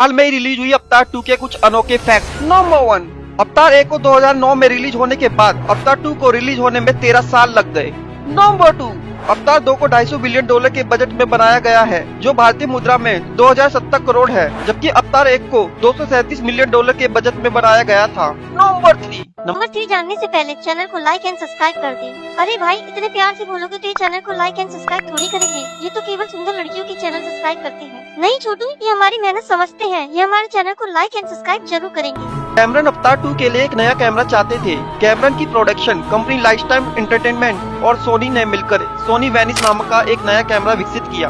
हाल में रिलीज़ हुई Avatar two के कुछ अनोखे फैक्ट नंबर वन अवतार एक को 2009 में रिलीज़ होने के बाद अवतार टू को रिलीज़ होने में तेरह साल लग गए। नंबर टू अवतार दो को 250 बिलियन डॉलर के बजट में बनाया गया है, जो भारतीय मुद्रा में 2070 करोड़ है, जबकि अवतार एक को दो मिलियन डॉलर के बजट में बनाया गया था। नंबर थ्री नंबर थ्री जानने से पहले चैनल को लाइक एंड सब्सक्राइब कर दें। अरे भाई, इतने प्यार से बोलोगे तो ये चैनल को लाइक एंड सब्सक्राइब थोड़ी करेंगे। ये तो केवल सुंदर लड़कियों की चैनल सब्सक्राइब करते हैं। नहीं छोटू, ये हमारी मेहनत समझते हैं। ये हमारे चैनल को लाइक एंड सब्सक्राइब ज़रूर करेंगे। कैमरन अवतार टू के लिए एक नया कैमरा चाहते थे। कैमरन की production company life time entertainment और सोनी ने मिलकर सोनी वेनिस नामक का एक नया कैमरा विकसित किया।